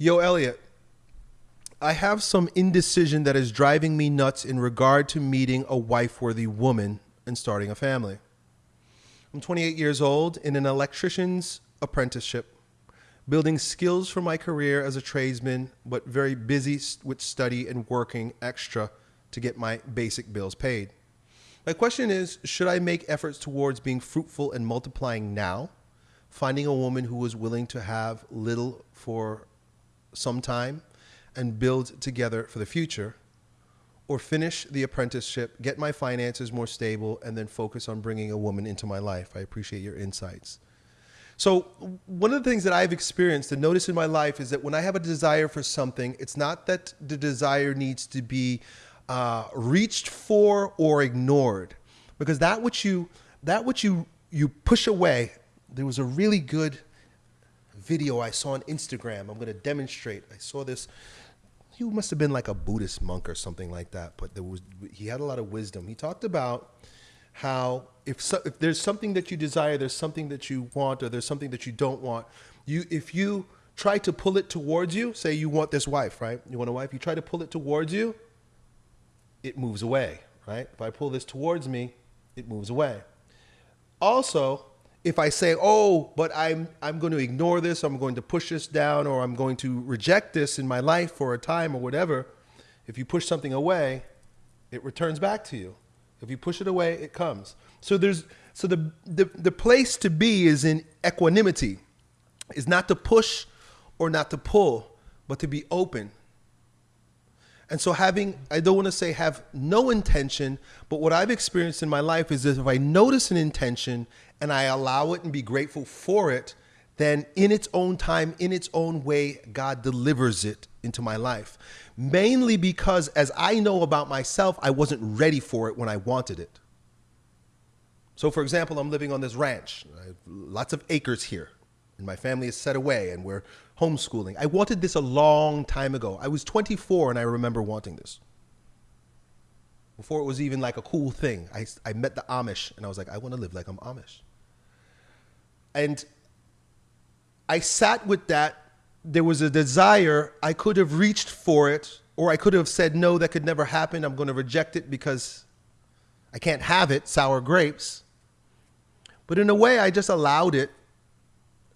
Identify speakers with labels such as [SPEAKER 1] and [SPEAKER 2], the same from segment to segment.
[SPEAKER 1] Yo, Elliot, I have some indecision that is driving me nuts in regard to meeting a wife worthy woman and starting a family. I'm 28 years old in an electrician's apprenticeship, building skills for my career as a tradesman, but very busy with study and working extra to get my basic bills paid. My question is Should I make efforts towards being fruitful and multiplying now, finding a woman who is willing to have little for some time and build together for the future, or finish the apprenticeship, get my finances more stable, and then focus on bringing a woman into my life? I appreciate your insights. So, one of the things that I've experienced and noticed in my life is that when I have a desire for something, it's not that the desire needs to be uh, reached for or ignored, because that which you that which you you push away. There was a really good video I saw on Instagram. I'm going to demonstrate. I saw this. He must have been like a Buddhist monk or something like that, but there was he had a lot of wisdom. He talked about how if so, if there's something that you desire, there's something that you want, or there's something that you don't want. You if you try to pull it towards you, say you want this wife, right? You want a wife. You try to pull it towards you, it moves away, right? If I pull this towards me, it moves away. Also, if I say, "Oh, but I'm I'm going to ignore this, I'm going to push this down or I'm going to reject this in my life for a time or whatever," if you push something away, it returns back to you. If you push it away, it comes. So there's so the the, the place to be is in equanimity. Is not to push or not to pull, but to be open and so having, I don't want to say have no intention, but what I've experienced in my life is that if I notice an intention and I allow it and be grateful for it, then in its own time, in its own way, God delivers it into my life. Mainly because as I know about myself, I wasn't ready for it when I wanted it. So for example, I'm living on this ranch, lots of acres here, and my family is set away and we're homeschooling. I wanted this a long time ago. I was 24 and I remember wanting this. Before it was even like a cool thing, I, I met the Amish and I was like, I want to live like I'm Amish. And I sat with that. There was a desire. I could have reached for it, or I could have said, no, that could never happen. I'm going to reject it because I can't have it, sour grapes. But in a way, I just allowed it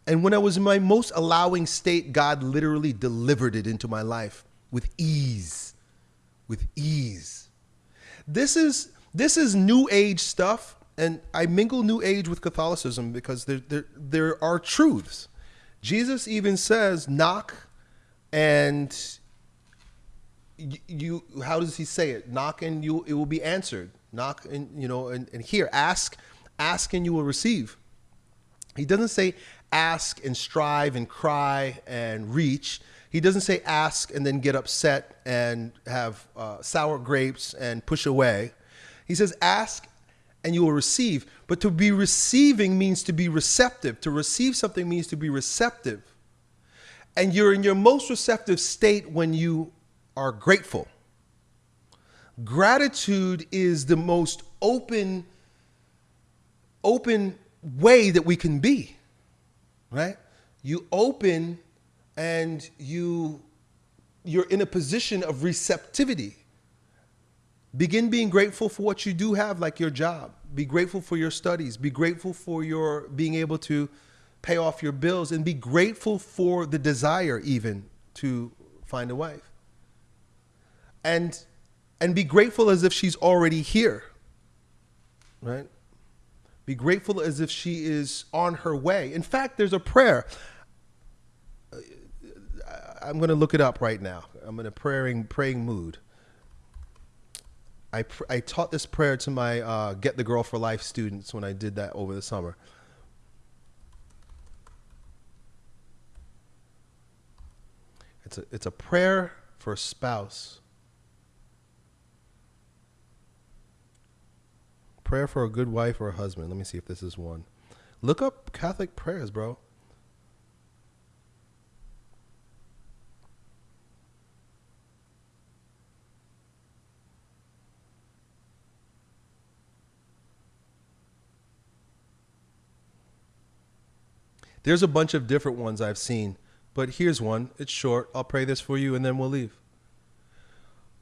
[SPEAKER 1] and when I was in my most allowing state, God literally delivered it into my life with ease. With ease. This is this is new age stuff, and I mingle new age with Catholicism because there there, there are truths. Jesus even says, knock and you, how does he say it? Knock and you it will be answered. Knock and you know and, and here, ask, ask and you will receive. He doesn't say ask and strive and cry and reach. He doesn't say ask and then get upset and have uh, sour grapes and push away. He says ask and you will receive. But to be receiving means to be receptive. To receive something means to be receptive. And you're in your most receptive state when you are grateful. Gratitude is the most open, open way that we can be right? You open and you you're in a position of receptivity. Begin being grateful for what you do have, like your job. Be grateful for your studies. Be grateful for your being able to pay off your bills and be grateful for the desire even to find a wife. And and be grateful as if she's already here. Right? Be grateful as if she is on her way. In fact, there's a prayer. I'm going to look it up right now. I'm in a praying praying mood. I, I taught this prayer to my uh, Get the Girl for Life students when I did that over the summer. It's a, it's a prayer for a spouse prayer for a good wife or a husband. Let me see if this is one. Look up Catholic prayers, bro. There's a bunch of different ones I've seen, but here's one. It's short. I'll pray this for you and then we'll leave.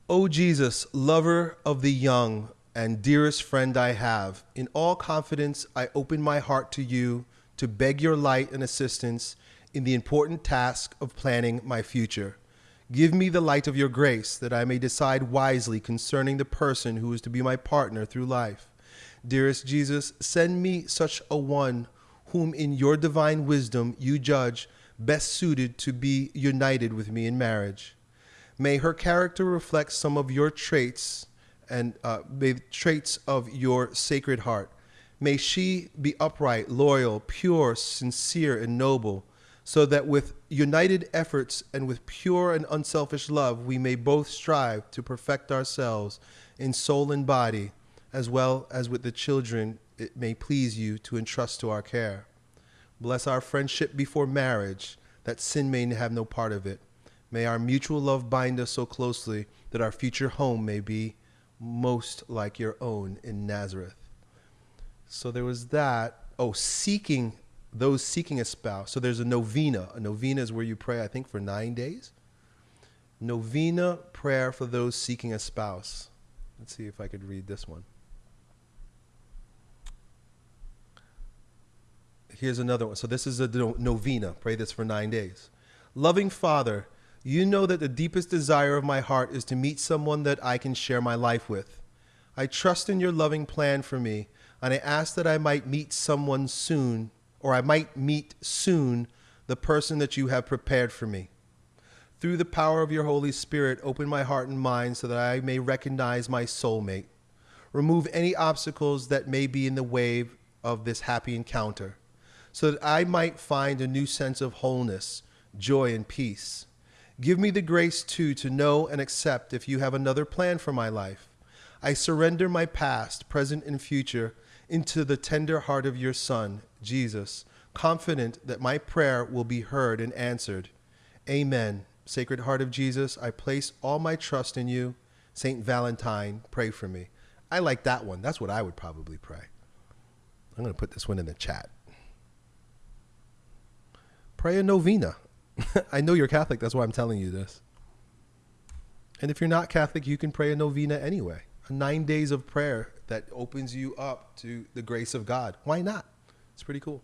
[SPEAKER 1] O Jesus, lover of the young and dearest friend I have, in all confidence I open my heart to you to beg your light and assistance in the important task of planning my future. Give me the light of your grace that I may decide wisely concerning the person who is to be my partner through life. Dearest Jesus, send me such a one whom in your divine wisdom you judge best suited to be united with me in marriage. May her character reflect some of your traits and uh, traits of your sacred heart. May she be upright, loyal, pure, sincere, and noble, so that with united efforts and with pure and unselfish love, we may both strive to perfect ourselves in soul and body, as well as with the children it may please you to entrust to our care. Bless our friendship before marriage, that sin may have no part of it. May our mutual love bind us so closely that our future home may be most like your own in Nazareth. So there was that. Oh, seeking those seeking a spouse. So there's a novena. A novena is where you pray, I think, for nine days. Novena prayer for those seeking a spouse. Let's see if I could read this one. Here's another one. So this is a novena. Pray this for nine days. Loving Father, you know that the deepest desire of my heart is to meet someone that I can share my life with. I trust in your loving plan for me, and I ask that I might meet someone soon, or I might meet soon the person that you have prepared for me. Through the power of your Holy Spirit, open my heart and mind so that I may recognize my soulmate. Remove any obstacles that may be in the way of this happy encounter, so that I might find a new sense of wholeness, joy, and peace. Give me the grace, too, to know and accept if you have another plan for my life. I surrender my past, present, and future into the tender heart of your Son, Jesus, confident that my prayer will be heard and answered. Amen. Sacred Heart of Jesus, I place all my trust in you. Saint Valentine, pray for me. I like that one. That's what I would probably pray. I'm going to put this one in the chat. Pray a novena. I know you're Catholic. That's why I'm telling you this. And if you're not Catholic, you can pray a novena anyway. A nine days of prayer that opens you up to the grace of God. Why not? It's pretty cool.